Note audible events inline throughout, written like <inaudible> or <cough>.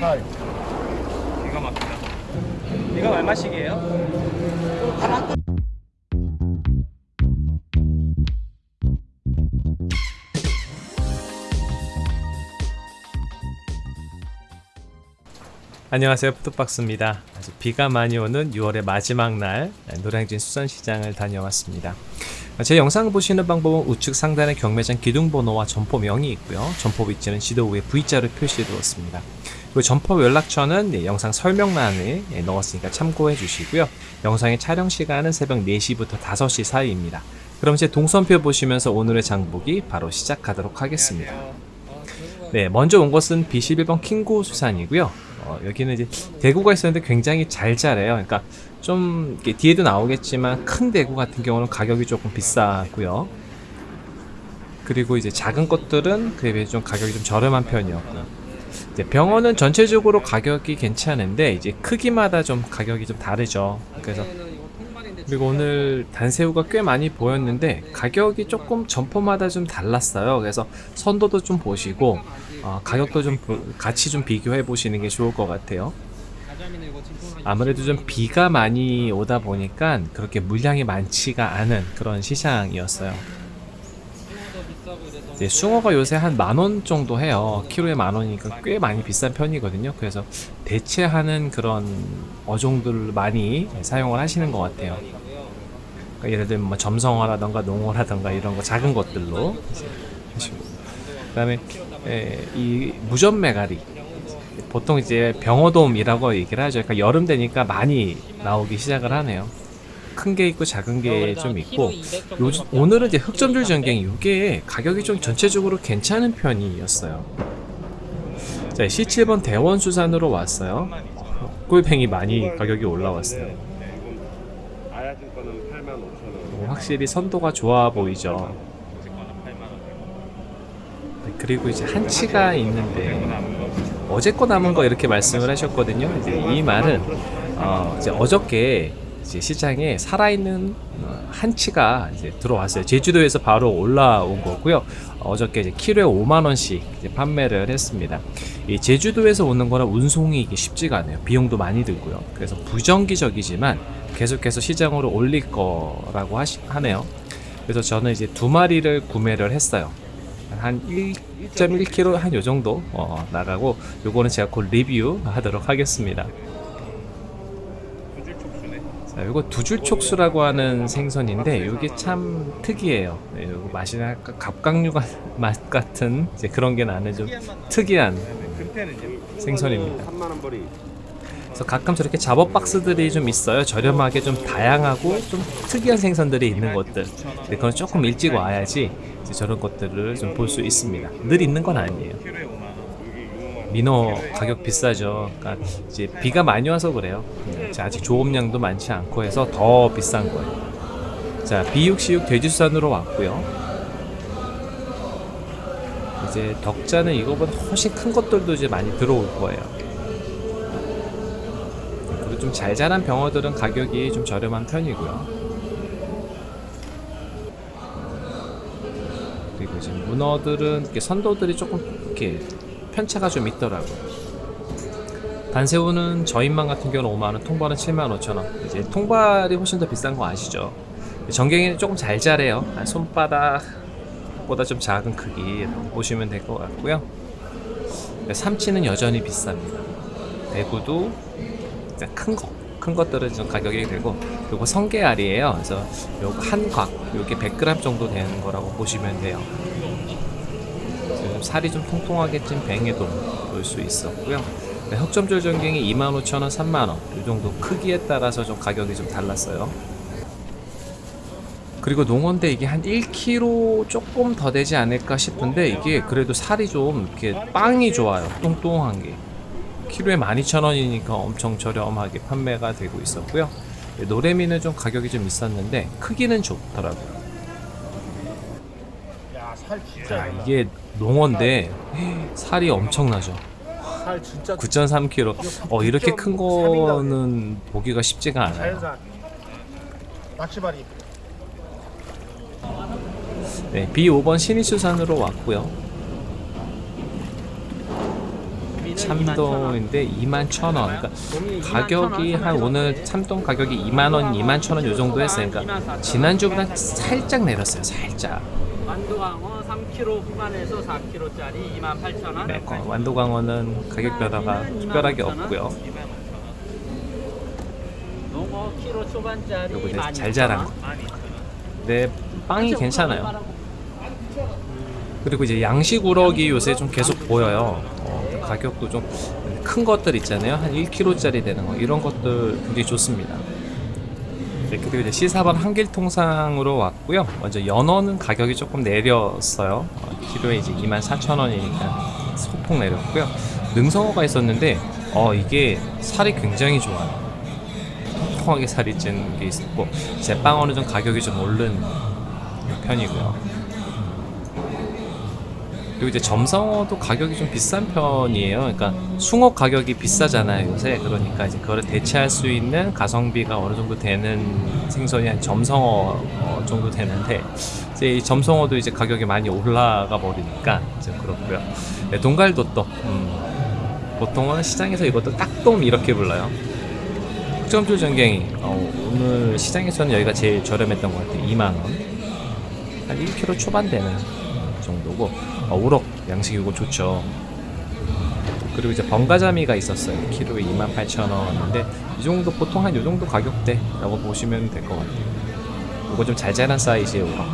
8. 기가 막히다. 이건 얼마씩이에요? 안녕하세요 푸드박스입니다 아주 비가 많이 오는 6월의 마지막 날 노량진 수산시장을 다녀왔습니다 제 영상을 보시는 방법은 우측 상단에 경매장 기둥번호와 점포명이 있고요. 점포 위치는 지도 위에 V자로 표시해 두었습니다. 그리고 점포 연락처는 네, 영상 설명란에 네, 넣었으니까 참고해 주시고요. 영상의 촬영 시간은 새벽 4시부터 5시 사이입니다. 그럼 제 동선표 보시면서 오늘의 장보기 바로 시작하도록 하겠습니다. 네, 먼저 온 것은 B11번 킹고 수산이고요. 어, 여기는 이제 대구가 있었는데 굉장히 잘 자래요. 그러니까 좀 뒤에도 나오겠지만 큰 대구 같은 경우는 가격이 조금 비싸고요. 그리고 이제 작은 것들은 그에 비해 좀 가격이 좀 저렴한 편이었고요. 이제 병원은 전체적으로 가격이 괜찮은데 이제 크기마다 좀 가격이 좀 다르죠. 그래서 그리고 오늘 단새우가 꽤 많이 보였는데 가격이 조금 점포마다 좀 달랐어요. 그래서 선도도 좀 보시고 어, 가격도 좀 보- 같이 좀 비교해 보시는 게 좋을 것 같아요. 아무래도 좀 비가 많이 오다 보니까 그렇게 물량이 많지가 않은 그런 시장이었어요. 이제 숭어가 요새 한 만원 정도 해요. 키로에 만 원이니까 꽤 많이 비싼 편이거든요. 그래서 대체하는 그런 어종들을 많이 사용을 하시는 것 같아요. 그러니까 예를 들면 뭐 점성어라던가 농어라던가 이런 거 작은 것들로 하시고 그 다음에 에, 이 무전 메가리 보통 이제 병어돔이라고 얘기를 하죠. 그러니까 여름 되니까 많이 나오기 시작을 하네요. 큰 게 있고 작은 게 좀 있고 요, 오늘은 이제 흑점줄 전갱이 이게 가격이 좀 전체적으로 괜찮은 편이었어요. 자, C7번 대원 수산으로 왔어요. 꿀뱅이 많이 가격이 올라왔어요. 아야진 거는 8만 5천 원. 오, 확실히 선도가 좋아 보이죠. 네, 그리고 이제 한치가 있는데 어제 거 남은 거 이렇게 말씀을 하셨거든요. 이제 이 말은 어, 이제 어저께 이제 시장에 살아있는 어, 한치가 이제 들어왔어요. 제주도에서 바로 올라온 거고요. 어저께 이제 키로에 5만 원씩 판매를 했습니다. 이 제주도에서 오는 거라 운송이 이게 쉽지가 않아요. 비용도 많이 들고요. 그래서 부정기적이지만 계속해서 시장으로 올릴 거라고 하시, 하네요. 그래서 저는 이제 두 마리를 구매를 했어요. 한 1.1kg 한요 정도 어, 나가고 요거는 제가 곧 리뷰 하도록 하겠습니다. 자, 요거 두줄 촉수라고 하는 생선인데 요게 참 특이해요. 네, 요거 맛이 약간 갑각류 가- <laughs> 맛 같은 이제 그런 게 나는 좀 특이한 생선입니다. 3만 원 벌이. 그래서 가끔 저렇게 잡업 박스들이 좀 있어요. 저렴하게 좀 다양하고 좀 특이한 생선들이 있는 것들. 근데 그건 조금 일찍 와야지 저런 것들을 좀 볼 수 있습니다. 늘 있는 건 아니에요. 민어 가격 비싸죠. 그러니까 이제 비가 많이 와서 그래요. 아직 조업량도 많지 않고 해서 더 비싼 거예요. 자, B6C6 돼지수산으로 왔고요. 이제 덕자는 이거보다 훨씬 큰 것들도 이제 많이 들어올 거예요. 좀 잘 자란 병어들은 가격이 좀 저렴한 편이고요. 그리고 이제 문어들은 이렇게 선도들이 조금 이렇게 편차가 좀 있더라고요. 단새우는 저인만 같은 경우는 5만원, 통발은 7만 5천원. 이제 통발이 훨씬 더 비싼 거 아시죠? 전갱이는 조금 잘 자래요. 한 손바닥보다 좀 작은 크기 보시면 될 것 같고요. 삼치는 여전히 비쌉니다. 대구도 일단 큰 거, 큰 것들은 좀 가격이 되고, 요거 성게알이에요. 그래서 요거 한 곽, 요게 100g 정도 되는 거라고 보시면 돼요. 지금 살이 좀 통통하게 찐 뱅에도 볼 수 있었고요. 네, 흑점줄 전갱이 25,000원, 3만원. 이 정도 크기에 따라서 좀 가격이 좀 달랐어요. 그리고 농어인데 이게 한 1kg 조금 더 되지 않을까 싶은데 이게 그래도 살이 좀 이렇게 빵이 좋아요. 뚱뚱한 게. 키로에 12,000원이니까 엄청 저렴하게 판매가 되고 있었고요. 네, 노래미는 좀 가격이 좀 있었는데 크기는 좋더라고요. 자, 이게 농어인데 살이 엄청나죠. 살 진짜 9.3kg. 어 이렇게 큰 거는 보기가 쉽지가 않아요. 낚시발이. 네, B5번 신의수산으로 왔고요. 참돔인데 2만 천 원. 그러니까 가격이 한 오늘 참돔 가격이 2만 원, 2만 천원 요 정도 했어요. 그러니까 지난주보다 살짝 내렸어요. 살짝. 완도광어 3kg 후반에서 4kg짜리 28,000원. 네, 어, 완도광어는 가격 변화가 특별하게 없고요. 농어 키로 초반짜리 요거 이제 12,000원. 잘 자란 거. 네, 빵이 괜찮아요. 그리고 이제 양식 우럭이 요새 좀 계속 보여요. 어, 가격도 좀 큰 것들 있잖아요. 한 1kg짜리 되는 거 이런 것들 굉장히 좋습니다. 네, 그리고 이제 시사반 한길통상으로 왔고요. 먼저 연어는 가격이 조금 내렸어요. 어, 키로에 이제 24,000원이니까 소폭 내렸고요. 능성어가 있었는데 어 이게 살이 굉장히 좋아요. 통통하게 살이 찐게 있었고 제빵어는 좀 가격이 좀 오른 편이고요. 그리고 이제 점성어도 가격이 좀 비싼 편이에요. 그러니까 숭어 가격이 비싸잖아요 요새. 그러니까 이제 그거를 대체할 수 있는 가성비가 어느 정도 되는 생선이 한 점성어 어, 정도 되는데 이제 이 점성어도 이제 가격이 많이 올라가 버리니까 이제 그렇고요. 네, 동갈도 또 음, 보통은 시장에서 이것도 딱돔 이렇게 불러요. 흑점줄 전갱이 어, 오늘 시장에서는 여기가 제일 저렴했던 것 같아요. 2만 원. 한 1kg 초반 되는 정도고 어, 우럭 양식이고 좋죠. 그리고 이제 번가자미가 있었어요. 키로에 28,000원인데 이 정도 보통 한 이 정도 가격대 라고 보시면 될 것 같아요. 이거 좀잘 자란 사이즈의 우럭.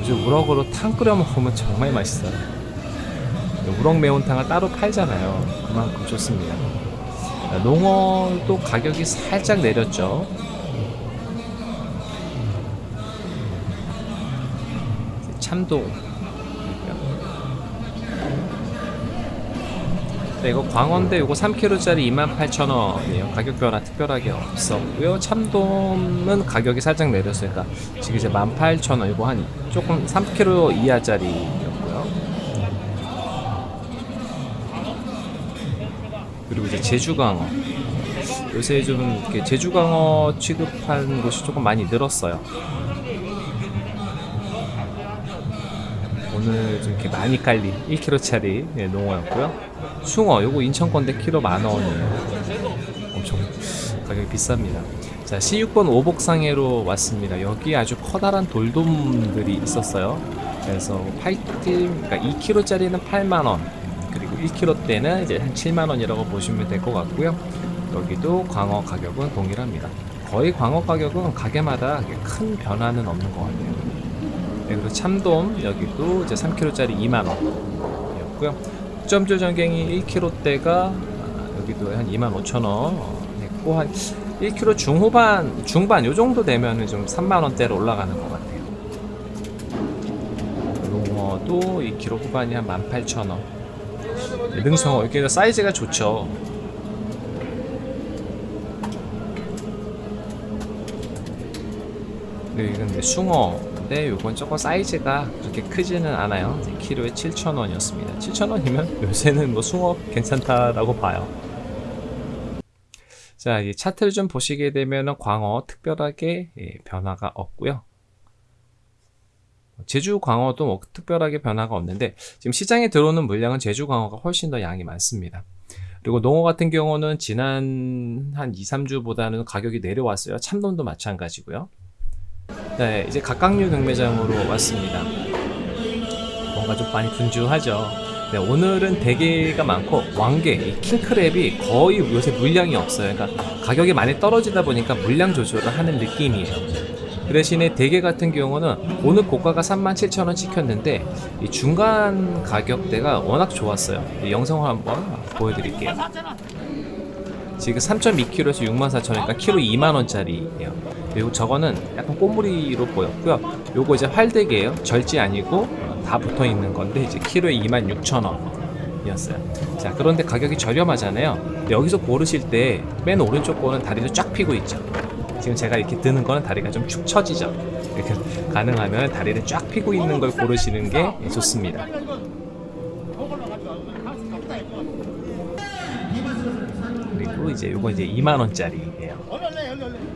요즘 우럭으로 탕 끓여 먹으면 정말 맛있어요. 우럭 매운탕을 따로 팔잖아요. 그만큼 좋습니다. 농어도 가격이 살짝 내렸죠. 참도 네, 이거 광어인데 이거 3kg짜리 28,000원이에요. 가격 변화 특별하게 없었고요. 참돔은 가격이 살짝 내렸으니까 지금 이제 18,000원. 이거 한 조금 3kg 이하짜리였고요. 그리고 이제 제주광어. 요새 좀 이렇게 제주광어 취급한 곳이 조금 많이 늘었어요. 오늘 좀 이렇게 많이 깔린 1kg짜리 농어였고요. 숭어 요거 인천 건데 키로 만 원이에요. 엄청 가격이 비쌉니다. 자 C6번 오복상해로 왔습니다. 여기 아주 커다란 돌돔들이 있었어요. 그래서 8딜 그러니까 2kg짜리는 8만 원 그리고 1kg대는 이제 한 7만 원이라고 보시면 될 것 같고요. 여기도 광어 가격은 동일합니다. 거의 광어 가격은 가게마다 큰 변화는 없는 것 같아요. 네, 그리고 참돔 여기도 이제 3kg짜리 2만 원이었고요. 점줄 전갱이 1kg대가 여기도 한 2만 5천 원 했고 한 1kg 중후반 중반 요 정도 되면은 좀 3만 원대로 올라가는 것 같아요. 농어도 2kg 후반이 한 18,000원. 능성어 이게 사이즈가 좋죠. 네, 이제 숭어 인데 요건 조금 사이즈가 그렇게 크지는 않아요. 키로에 7,000원이었습니다. 7,000원이면 <laughs> 요새는 뭐 숭어 괜찮다라고 봐요. 자, 이 차트를 좀 보시게 되면은 광어 특별하게 예, 변화가 없고요. 제주 광어도 뭐 특별하게 변화가 없는데 지금 시장에 들어오는 물량은 제주 광어가 훨씬 더 양이 많습니다. 그리고 농어 같은 경우는 지난 한 2, 3주보다는 가격이 내려왔어요. 참돔도 마찬가지고요. 네, 이제 각각류 경매장으로 왔습니다. 뭔가 좀 많이 분주하죠. 네, 오늘은 대게가 많고 왕게, 이 킹크랩이 거의 요새 물량이 없어요. 그러니까 가격이 많이 떨어지다 보니까 물량 조절을 하는 느낌이에요. 그 대신에 대게 같은 경우는 오늘 고가가 37,000원 찍혔는데 이 중간 가격대가 워낙 좋았어요. 이 영상을 한번 보여드릴게요. 지금 3.2kg에서 64,000원이니까 키로 2만원짜리예요. 그리고 저거는 약간 꼬무리로 보였고요. 요거 이제 활대게예요. 절지 아니고 어, 다 붙어 있는 건데 이제 키로에 26,000원 이었어요. 자, 그런데 가격이 저렴하잖아요. 여기서 고르실 때 맨 오른쪽 거는 다리를 쫙 펴고 있죠. 지금 제가 이렇게 드는 거는 다리가 좀 축 처지죠. 이렇게 <laughs> 가능하면 다리를 쫙 펴고 있는 걸 고르시는 게 좋습니다. 그리고 이제 요거 이제 2만 원짜리예요.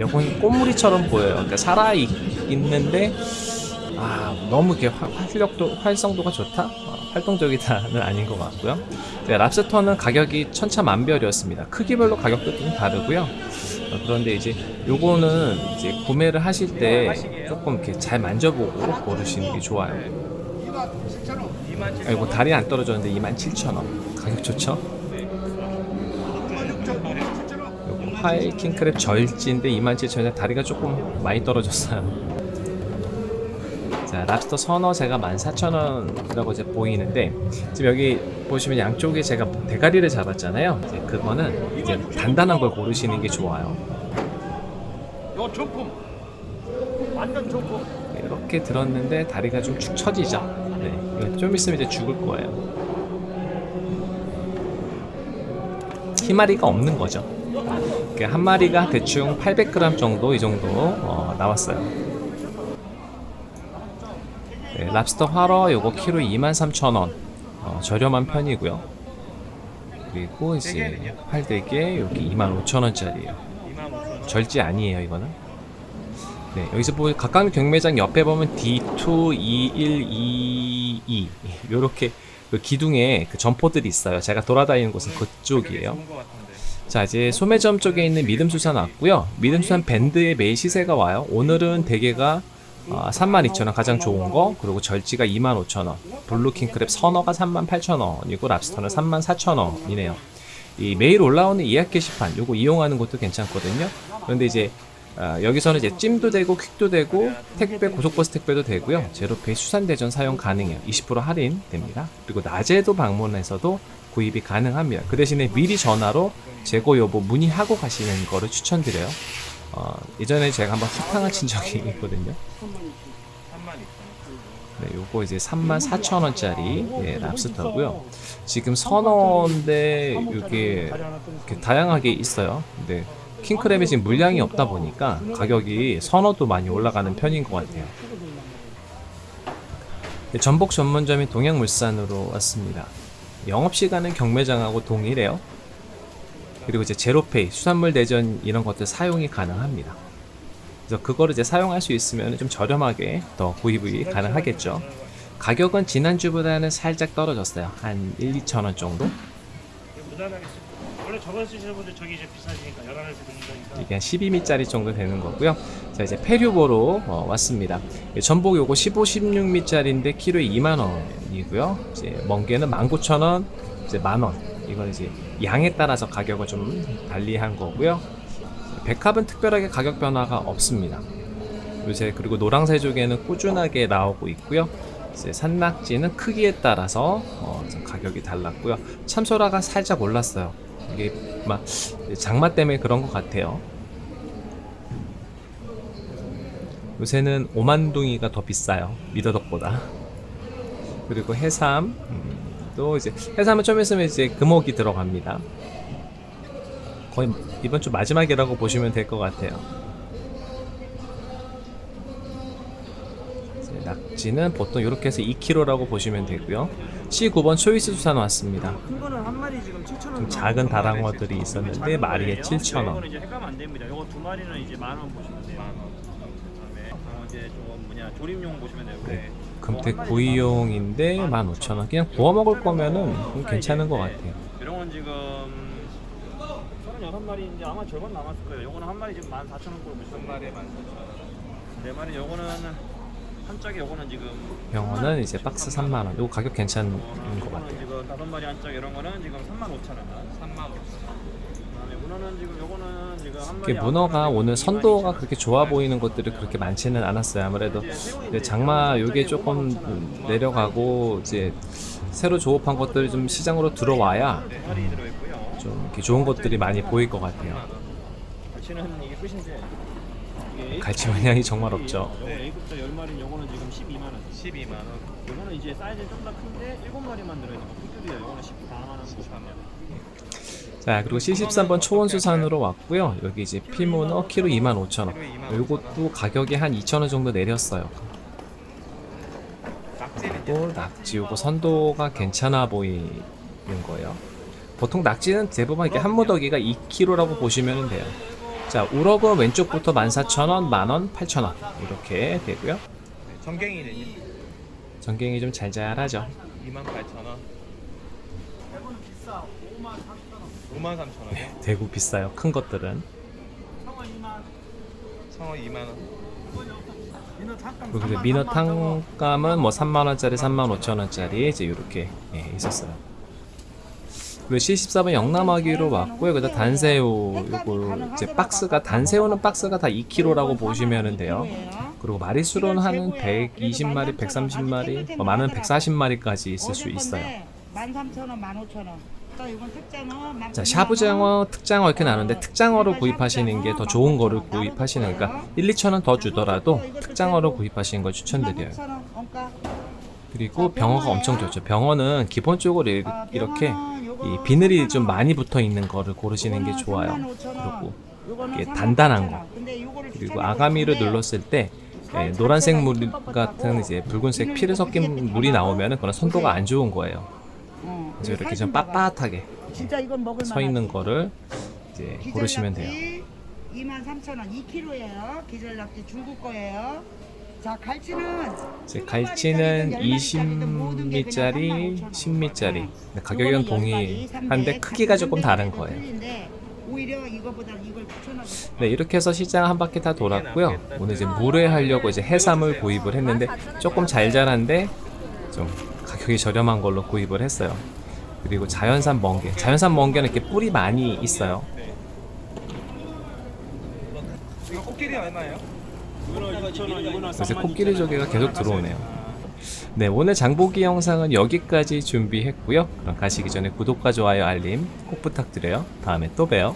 요건 꽃무리처럼 보여요. 그러니까 살아 있- 있는데 아 너무 이렇게 활- 활력도 활성도가 좋다. 어, 활동적이다는 <laughs> 아닌 것 같고요. 네, 랍스터는 가격이 천차만별이었습니다. 크기별로 가격도 좀 다르고요. 어, 그런데 이제 요거는 이제 구매를 하실 때 조금 이렇게 잘 만져보고 고르시는 게 좋아요. 아이고 다리 안 떨어졌는데 27,000원 가격 좋죠? 요거 화일 킹크랩 절지인데 27,000원에 다리가 조금 많이 떨어졌어요. 자, 랍스터 선어 제가 14,000원이라고 이제 보이는데 지금 여기 보시면 양쪽에 제가 대가리를 잡았잖아요. 이제 그거는 이제 단단한 걸 고르시는 게 좋아요. 요 정품. 완전 정품. 네, 이렇게 들었는데 다리가 좀 축 처지죠. 네, 좀 있으면 이제 죽을 거예요. 희마리가 없는 거죠. 그한 마리가 대충 800g 정도 이 정도 어, 나왔어요. 네, 랍스터 활어 요거 키로 23,000원 어, 저렴한 편이고요. 그리고 이제 활대게 여기 25,000원짜리예요. 절지 아니에요 이거는. 네, 여기서 보면 각각 경매장 옆에 보면 D22122 요렇게 그 기둥에 그 점포들이 있어요. 제가 돌아다니는 곳은 그쪽이에요. 자 이제 소매점 쪽에 있는 믿음수산 왔고요. 믿음수산 밴드의 매일 시세가 와요. 오늘은 대게가 아, 32,000원 가장 좋은 거 그리고 절지가 25,000원 blue king crab 선어가 38,000원이고 랍스터는 34,000원이네요. 이 매일 올라오는 예약 게시판 요거 이용하는 것도 괜찮거든요. 그런데 이제 아, 여기서는 이제 찜도 되고 퀵도 되고 택배 고속버스 택배도 되고요 제로페이 수산대전 사용 가능해요 20% 할인 됩니다 그리고 낮에도 방문해서도 구입이 가능합니다. 그 대신에 미리 전화로 재고 여부 문의하고 가시는 거를 추천드려요. 어, 예전에 제가 한번 사탕을 친 적이 있거든요. 네, 요거 이제 34,000원짜리 예, 랍스터고요. 지금 선어인데 이게 다양하게 있어요. 근데 킹크랩이 지금 물량이 없다 보니까 가격이 선어도 많이 올라가는 편인 것 같아요. 네, 전복 전문점인 동양물산으로 왔습니다. 영업시간은 경매장하고 동일해요. 그리고 이제 제로페이, 수산물 대전 이런 것들 사용이 가능합니다. 그래서 그거를 이제 사용할 수 있으면 좀 저렴하게 더 구입이 가능하겠죠. 가격은 지난주보다는 살짝 떨어졌어요. 한 1, 2천 원 정도? 무난하겠습니다. 원래 저거 쓰시는 분들 저기 이제 비싸지니까 11시 드린다니까 이게 한 12미짜리 정도 되는 거고요. 자 이제 페류보로 어, 왔습니다. 예, 전복 요거 15, 16미짜리인데 키로에 2만 원 이고요. 이제 멍게는 19,000원, 이제 만 원. 이건 이제 양에 따라서 가격을 좀 달리한 거고요. 백합은 특별하게 가격 변화가 없습니다. 요새 그리고 노랑새조개는 꾸준하게 나오고 있고요. 이제 산낙지는 크기에 따라서 어, 좀 가격이 달랐고요. 참소라가 살짝 올랐어요. 이게 막 장마 때문에 그런 것 같아요. 요새는 오만둥이가 더 비싸요. 미더덕보다. 그리고 해삼 음, 또 이제 해삼은 좀 있으면 이제 금옥이 들어갑니다. 거의 이번 주 마지막이라고 보시면 될 것 같아요. 낙지는 보통 이렇게 해서 2kg라고 보시면 되고요. C9번 초이스 수산 왔습니다. 큰 거는 한 마리 지금 7,000원 좀 작은 다랑어들이 있었는데 마리에 7,000원. 이거는 이제 헷갈면 안 됩니다. 이거 두 마리는 이제 만원 보시면 돼요. 그다음에 어, 이제 조금 뭐냐 조림용 보시면 되고 네. 금태 구이용인데 15,000원. 그냥 구워 먹을 거면은 좀 괜찮은 것 같아요. 이런 건 지금 36마리 이제 아마 절반 남았을 거예요. 요거는 한 마리 지금 14,000원꼴로 보시면 마리에 14,000원. 네 마리 요거는 한 짝에 요거는 지금 병어는 이제 박스 3만 원. 이거 가격 괜찮은 것 요거는 같아요. 지금 다섯 마리 한 짝 이런 거는 지금 35,000원. 35,000원. 이게 문어가 오늘 선도가 22,000원. 그렇게 좋아 보이는 것들이 그렇게 많지는 않았어요. 아무래도 이제 장마 요게 조금 내려가고 이제 새로 조업한 것들이 좀 시장으로 들어와야 네 들어있고요. 좀 이렇게 좋은 것들이 많이 보일 것 같아요. 갈치는 이게 끝인데 이게 갈치 물량이 정말 없죠. 요거 A급자 10마리 요거는 지금 12만 원. 12만 원. 요거는 이제 사이즈 좀더 큰데 7마리만 들어 있는 거. 요거는 14만 원. 14만 원. 자 그리고 73번 초원수산으로 왔고요. 여기 이제 피문어 키로 25,000원. 요것도 가격이 한 2,000원 정도 내렸어요. 그리고 낙지 요거 선도가 괜찮아 보이는 거예요. 보통 낙지는 대부분 이렇게 한 무더기가 2kg라고 보시면 돼요. 자 우럭은 왼쪽부터 14,000원, 만원, 8,000원 이렇게 되고요. 전갱이는요? 전갱이 좀 잘잘하죠. 28,000원. 대구는 비싸. 5만 3천 원. 5만 3천 원이요? 대구 비싸요. 큰 것들은. 청어 2만. 성어 2만 원. 민어 탕감 그리고 3만, 민어 3만 저거. 탕감은 뭐 3만 원짜리, 3만 5천 원짜리 이제 이렇게 예, 있었어요. 그리고 74번 영남아기로 왔고요. 그다음 단새우 요거 이제 박스가 단새우는 박스가 다 2kg라고 보시면 돼요. 그리고 마리수로는 한 120마리, 130마리, 뭐 많은 140마리까지 있을 수 있어요. 13,000원, 15,000원. 자, 샤브장어, 특장어 이렇게 나누는데 특장어로 구입하시는 게 더 좋은 거를 구입하시는 거니까 1, 2천 원 더 주더라도 특장어로 구입하시는 걸 추천드려요. 16,000원 원가. 그리고 병어가 엄청 좋죠. 병어는 기본적으로 이- 아, 이렇게 이 비늘이 3만 좀 원. 많이 붙어 있는 거를 고르시는 게 좋아요. 35,000원. 그리고 이게 35,000원. 단단한 거. 그리고 아가미를 눌렀을 때 예, 살 노란색 물 같은 이제 붉은색 피를 섞인 물이 나오면은 그런 선도가 안 좋은 거예요. 어, 그래서 이렇게 살 좀. 빳빳하게 진짜 이건 먹을 서 있는. 거를 이제 고르시면 돼요. 23,000원 2kg예요. 기절낙지 중국 거예요. 자, 갈치는 이제 갈치는 마리짜리든 열 마리짜리든 모든 게 그냥 20미짜리, 35,000원. 10미짜리. 네. 가격은 동일한데 크기가 조금 다른 거예요. 틀린데 오히려 이거보다 이걸 추천하고 네, 이렇게 해서 시장 한 바퀴 다 돌았고요. 오늘 이제 물회 하려고 이제 해삼을 구입을 했는데 조금 잘 자란데 좀 가격이 저렴한 걸로 구입을 했어요. 그리고 자연산 멍게. 자연산 멍게는 이렇게 뿔이 많이 있어요. 이거 코끼리 얼마예요? 이거는 2,000원, 이거는 그래서 코끼리 조개가 계속 들어오네요. 네, 오늘 장보기 영상은 여기까지 준비했고요. 그럼 가시기 전에 구독과 좋아요, 알림 꼭 부탁드려요. 다음에 또 봬요.